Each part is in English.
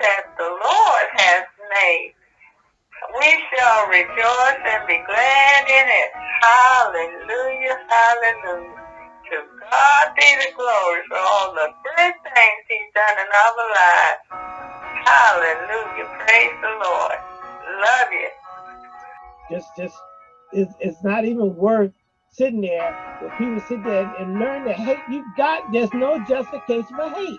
that the Lord has made. We shall rejoice and be glad in it. Hallelujah, hallelujah. To God be the glory for all the good things he's done in our lives. Hallelujah, praise the Lord. Love you. Just, just, it's, it's not even worth sitting there people sit there and learn to hate. You got, there's no justification for hate.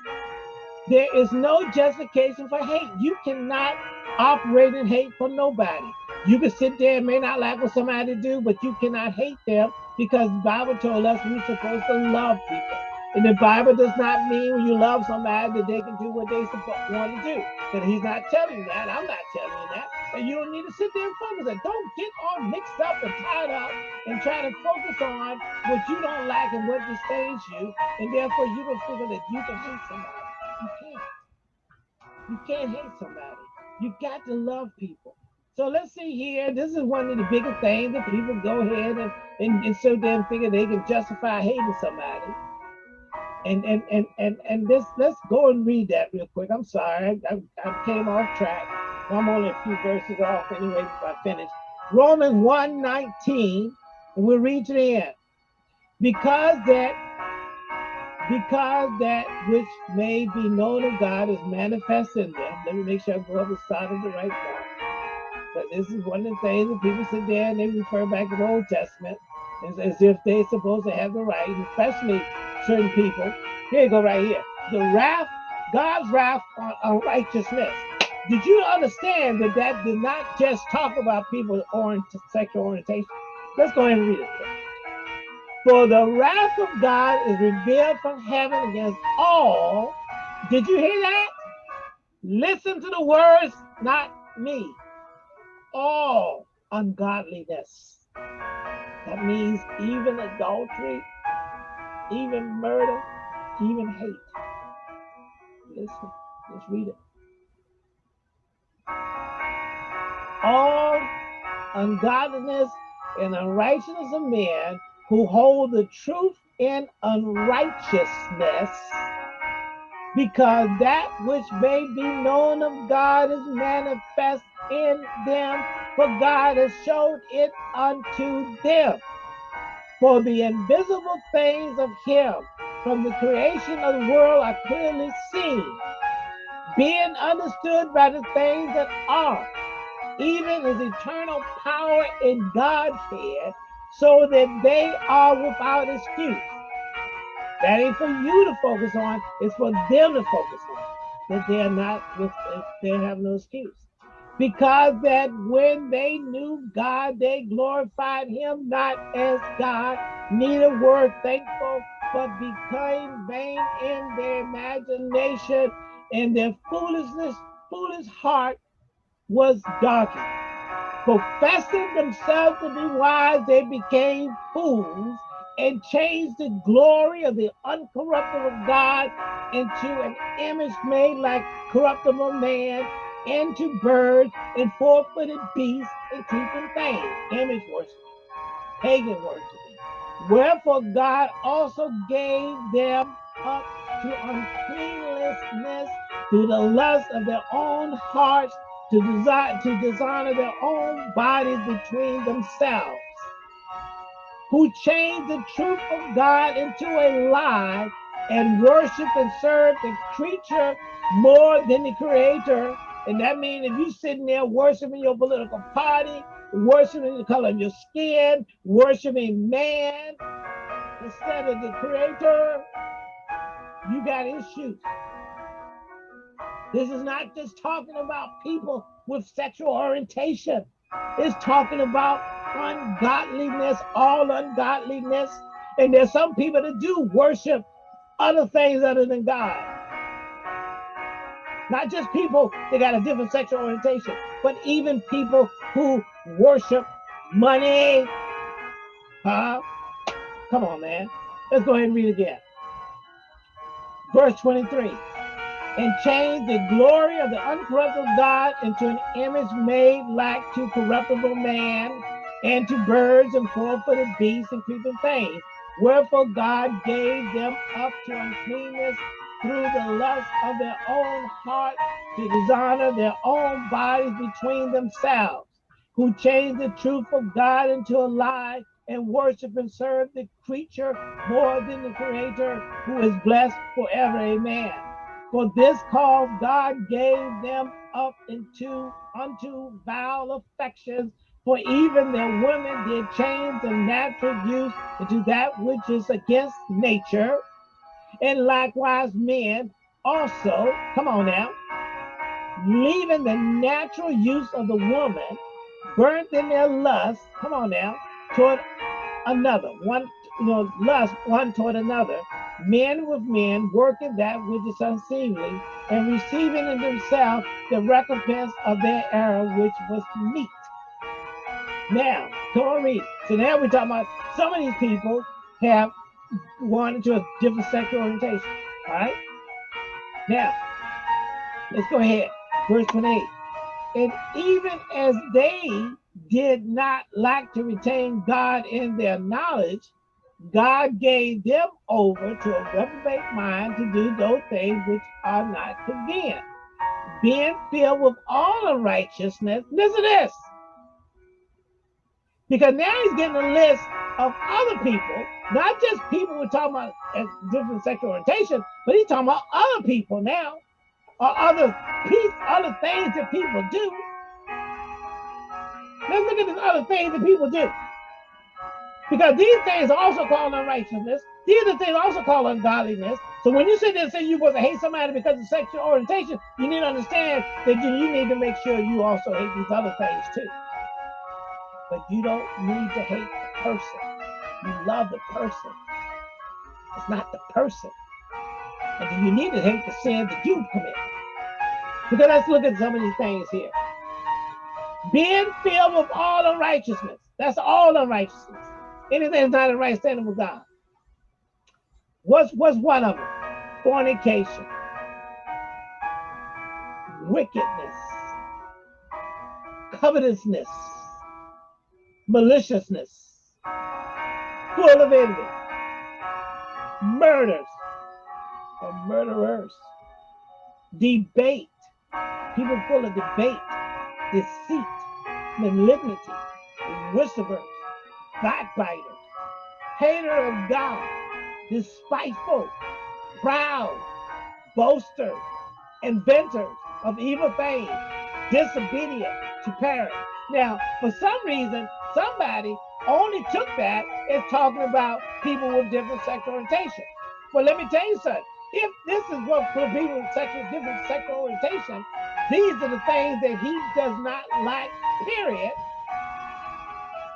There is no justification for hate. You cannot operate in hate for nobody. You can sit there and may not like what somebody do, but you cannot hate them because the Bible told us we're supposed to love people. And the Bible does not mean when you love somebody that they can do what they want to do. But he's not telling you that. I'm not telling you that. And you don't need to sit there and focus on Don't get all mixed up and tied up and try to focus on what you don't like and what disdains you. And therefore you can figure that you can hate somebody. You can't. Hate somebody. You got to love people. So let's see here. This is one of the biggest things that people go ahead and, and, and so damn figure they can justify hating somebody. And and and and and this let's go and read that real quick. I'm sorry, I, I came off track. I'm only a few verses off anyway before I finish. Romans 1 19, and we'll read to the end. Because that because that which may be known of God is manifest in them. Let me make sure I go up the side of the right part. But this is one of the things that people sit there and they refer back to the Old Testament as, as if they're supposed to have the right, especially certain people. Here you go, right here. The wrath, God's wrath on, on righteousness. Did you understand that that did not just talk about people's orient, sexual orientation? Let's go ahead and read it. For the wrath of God is revealed from heaven against all. Did you hear that? Listen to the words, not me. All ungodliness. That means even adultery, even murder, even hate. Listen, let's read it. All ungodliness and unrighteousness of men who hold the truth in unrighteousness, because that which may be known of God is manifest in them, for God has showed it unto them. For the invisible things of him from the creation of the world are clearly seen, being understood by the things that are, even his eternal power in Godhead, so that they are without excuse. That ain't for you to focus on, it's for them to focus on. That they're not with they have no excuse because that when they knew God, they glorified him not as God, neither were thankful, but became vain in their imagination, and their foolishness, foolish heart was darkened. Professing themselves to be wise, they became fools and changed the glory of the uncorruptible God into an image made like corruptible man into birds and four-footed beasts and creeping things, image worship, pagan worshiping. Wherefore God also gave them up to uncleanness to the lust of their own hearts, to desire to dishonor their own bodies between themselves, who changed the truth of God into a lie and worship and serve the creature more than the creator and that means if you're sitting there worshiping your political party, worshiping the color of your skin, worshiping man instead of the creator, you got issues. This is not just talking about people with sexual orientation. It's talking about ungodliness, all ungodliness. And there's some people that do worship other things other than God. Not just people that got a different sexual orientation, but even people who worship money. Huh? Come on, man. Let's go ahead and read again. Verse 23. And change the glory of the uncorruptible God into an image made like to corruptible man and to birds and four-footed beasts and creeping things. Wherefore God gave them up to uncleanness through the lust of their own heart to dishonor their own bodies between themselves, who changed the truth of God into a lie and worship and serve the creature more than the creator who is blessed forever. Amen. For this cause God gave them up into unto vile affections, for even their women did change the natural use into that which is against nature, and likewise men also, come on now, leaving the natural use of the woman, burnt in their lust, come on now, toward another, one, you know, lust one toward another, men with men working that which is unseemly, and receiving in themselves the recompense of their error, which was meet. Now, come on, read. So now we're talking about some of these people have gone into a different sexual orientation. All right. Now, let's go ahead. Verse 28. And even as they did not like to retain God in their knowledge, God gave them over to a reprobate mind to do those things which are not convenient, being filled with all unrighteousness. Listen to this. Because now he's getting a list of other people, not just people we're talking about as different sexual orientation, but he's talking about other people now, or other piece, other things that people do Let's look at the other things that people do. Because these things are also called unrighteousness. These are things also called ungodliness. So when you sit there and say you're supposed to hate somebody because of sexual orientation, you need to understand that you, need to make sure you also hate these other things too. But you don't need to hate the person. You love the person. It's not the person. And you need to hate the sin that you commit. Because let's look at some of these things here being filled with all unrighteousness. That's all unrighteousness. Anything that's not in right standing with God. What's what's one of them? Fornication, wickedness, covetousness, maliciousness, full of envy, murders. Or murderers, debate, people full of debate. Deceit, malignity, whisperers, backbiters, hater of God, despiteful, proud, boasters, inventors of evil things, disobedient to parents. Now, for some reason, somebody only took that as talking about people with different sexual orientation. Well, let me tell you something. If this is what people with sexual different sexual orientation, these are the things that he does not like, period.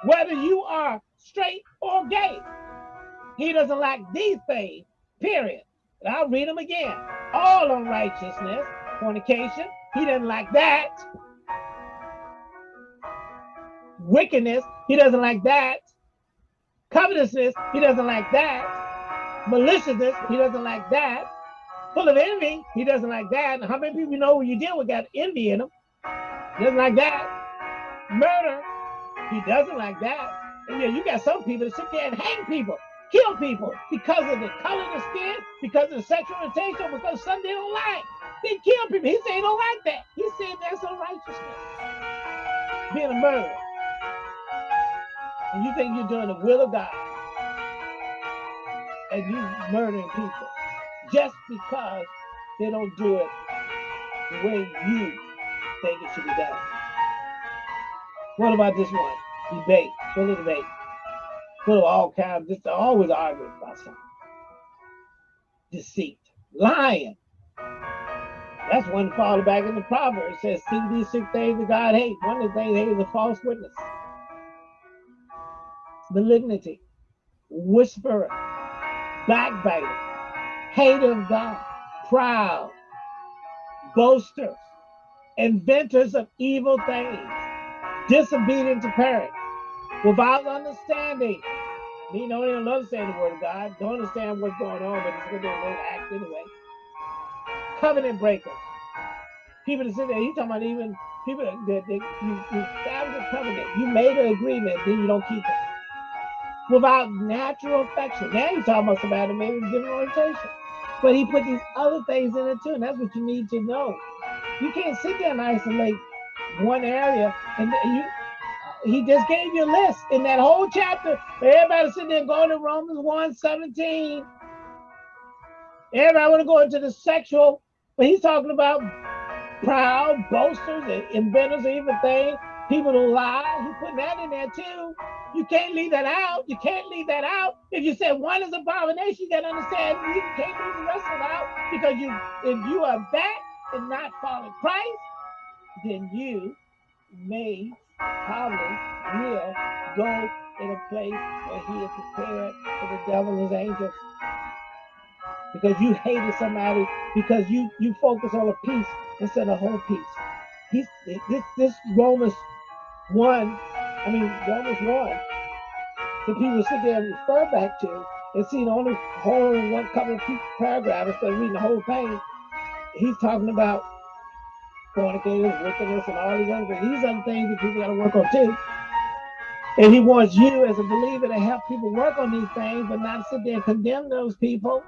Whether you are straight or gay, he doesn't like these things, period. And I'll read them again. All unrighteousness, fornication, he doesn't like that. Wickedness, he doesn't like that. Covetousness, he doesn't like that. Maliciousness, he doesn't like that full of envy. He doesn't like that. how many people you know you deal with got envy in them? He doesn't like that. Murder. He doesn't like that. And yeah, you got some people that sit there and hang people, kill people because of the color of the skin, because of the sexual orientation, because something they don't like. They kill people. He said he don't like that. He said that's unrighteousness. Being a murderer. And you think you're doing the will of God. And you murdering people just because they don't do it the way you think it should be done. What about this one? Debate, full of debate, full of all kinds, just always arguing about something. Deceit, lying. That's one fall back in the Proverbs. It says, see these six things that God hates. One of the things he hates is a false witness. Malignity, whisperer, backbiter, hater of God, proud, boasters, inventors of evil things, disobedient to parents, without understanding. Me don't even understand the word of God, don't understand what's going on, but it's going to be a little act anyway. Covenant breakers. People that sit there, he's talking about even people that, that, that you, you established a covenant, you made an agreement, then you don't keep it. Without natural affection. Now you're talking about somebody maybe different orientation But he put these other things in it too, and that's what you need to know. You can't sit there and isolate one area, and you. He just gave you a list in that whole chapter. Everybody sitting there going to Romans 1 17. Everybody want to go into the sexual, but he's talking about proud, boasters, and inventors of things, people who lie. He's putting that in there too. You can't leave that out. You can't leave that out. If you said one is abomination, you gotta understand you can't leave the rest of it out because you if you are that and not following Christ, then you may probably will go in a place where he is prepared for the devil and his angels. Because you hated somebody because you you focus on a piece instead of whole piece. He's this this Romans one, I mean Romans one, the people sit there and refer back to and see the only whole one couple of paragraphs instead of reading the whole thing. He's talking about fornicators, wickedness, and all these other things. These other things that people got to work on too. And he wants you as a believer to help people work on these things, but not sit there and condemn those people.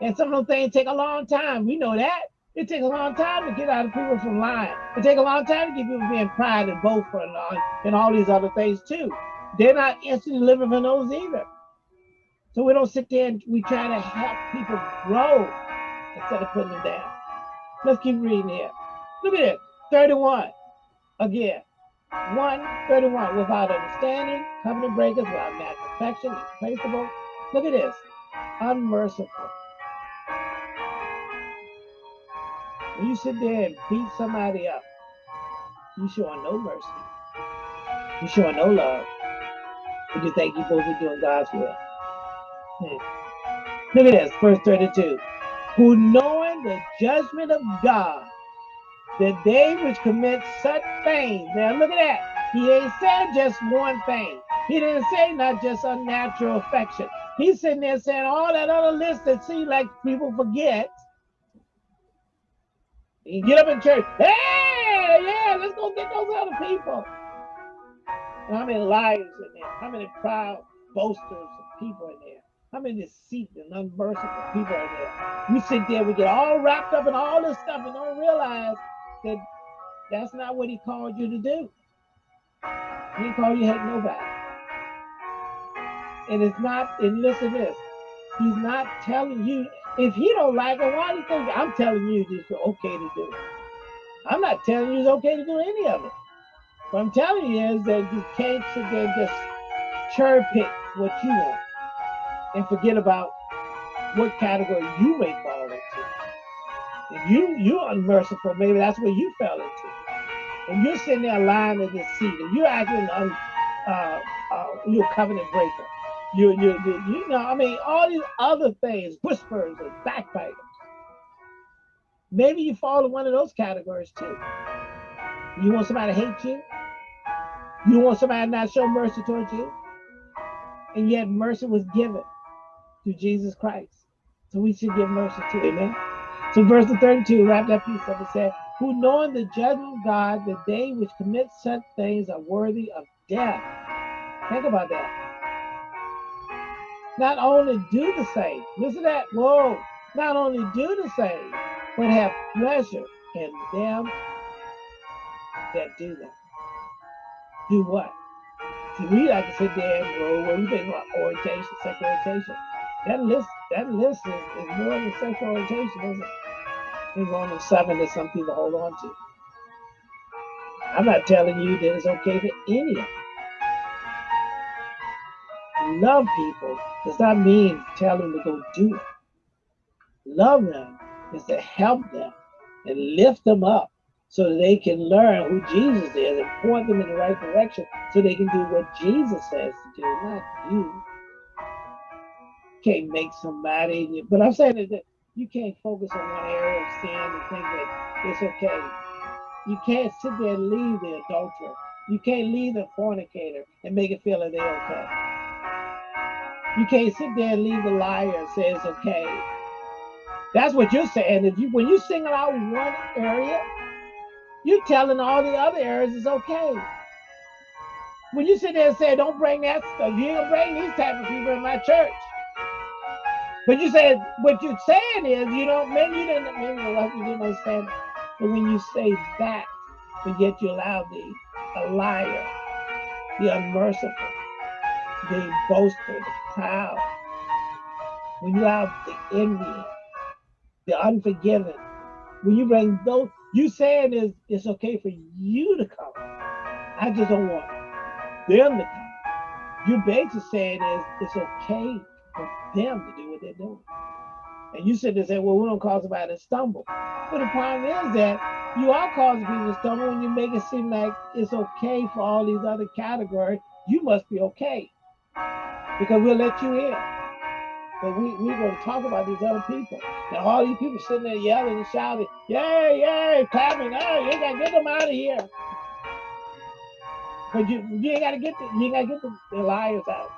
And some of those things take a long time. We know that. It takes a long time to get out of people from lying. It takes a long time to get people being pride and boastful and, all, and all these other things too. They're not instantly living for those either. So we don't sit there and we try to help people grow instead of putting them down. Let's keep reading here. Look at this. 31. Again. 131. Without understanding, covenant breakers, without natural affection, irreplaceable. Look at this. Unmerciful. When you sit there and beat somebody up, you showing no mercy. You showing no love. But you think you're supposed to be doing God's will. Hmm. Look at this, verse 32. Who knowing the judgment of God, that they which commit such things. Now look at that. He ain't said just one thing. He didn't say not just unnatural affection. He's sitting there saying all that other list that seems like people forget you get up in church, hey, yeah, let's go get those other people. And how many liars in there? How many proud boasters of people in there? How many deceit and unmerciful people are there? We sit there, we get all wrapped up in all this stuff and don't realize that that's not what he called you to do. He didn't you to hate nobody. And it's not, and listen to this, he's not telling you if he don't like it, why do you think I'm telling you this is okay to do? I'm not telling you it's okay to do any of it. What I'm telling you is that you can't sit there and just cherry pick what you want and forget about what category you may fall into. If you you're unmerciful, maybe that's where you fell into. And you're sitting there lying to seat, and you're acting un, uh, uh, you're a covenant breaker. You, you, you, you know, I mean, all these other things, whispers and backbiters. Maybe you fall in one of those categories too. You want somebody to hate you? You want somebody to not show mercy towards you? And yet mercy was given through Jesus Christ. So we should give mercy too. Amen. So verse 32, wrap that piece up and said, Who knowing the judgment of God, that they which commit such things are worthy of death. Think about that not only do the same, listen to that, whoa, not only do the same, but have pleasure in them that do that. Do what? See, we like to sit there and when we think about orientation, sexual orientation, that list, that list is, is more than sexual orientation, isn't it? There's only seven that some people hold on to. I'm not telling you that it's okay for any of them love people does not mean tell them to go do it. Love them is to help them and lift them up so that they can learn who Jesus is and point them in the right direction so they can do what Jesus says to do, not you. Can't make somebody, but I'm saying that you can't focus on one area of sin and think that it's okay. You can't sit there and leave the adulterer. You can't leave the fornicator and make it feel that they're okay. You can't sit there and leave the liar and say it's okay. That's what you're saying. If you when you single out one area, you're telling all the other areas it's okay. When you sit there and say, don't bring that stuff, you gonna bring these type of people in my church. But you said what you're saying is you don't maybe you didn't maybe you didn't understand. But when you say that, but yet you allow the a liar, the unmerciful, the boaster, the proud, when you allow the envy, the unforgiven, when you bring those, you saying is it's okay for you to come. I just don't want them to come. You basically saying is it's okay for them to do what they're doing. And you said they say, well, we don't cause somebody to stumble. But the problem is that you are causing people to stumble when you make it seem like it's okay for all these other categories. You must be okay because we'll let you in. But we, we're going to talk about these other people. Now, all these people sitting there yelling and shouting, yay, yay, clapping, oh, you got to get them out of here. But you, you ain't got to get the, you got to get the, the liars out.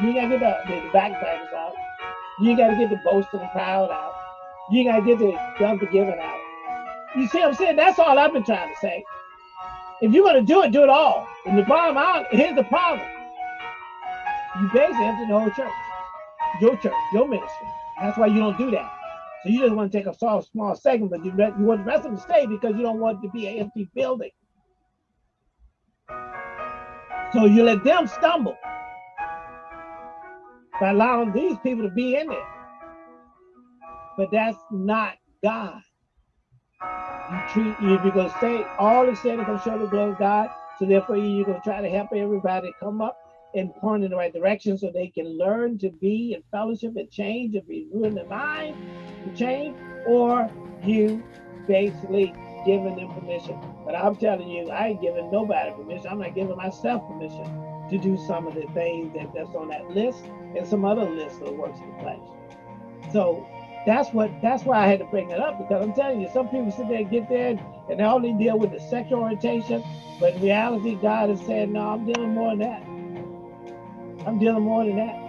You ain't got to get the, the, out. You ain't got to get the boast and the proud out. You ain't got to get the, unforgiving out. You see what I'm saying? That's all I've been trying to say. If you're going to do it, do it all. And the bottom out, here's the problem. You basically empty the whole church your church, your ministry. That's why you don't do that. So you just want to take a small, small segment, but you, you want the rest of them to stay because you don't want it to be an empty building. So you let them stumble by allowing these people to be in it. But that's not God. You treat you you're gonna say all the sin and show the glory of God. So therefore you're gonna try to help everybody come up and point in the right direction so they can learn to be in fellowship and change and be in the mind to change, or you basically giving them permission. But I'm telling you, I ain't giving nobody permission. I'm not giving myself permission to do some of the things that, that's on that list and some other lists of works of the flesh. So that's what that's why I had to bring it up because I'm telling you, some people sit there and get there and they only deal with the sexual orientation, but in reality, God is saying, no, I'm dealing more than that. I'm dealing more than that.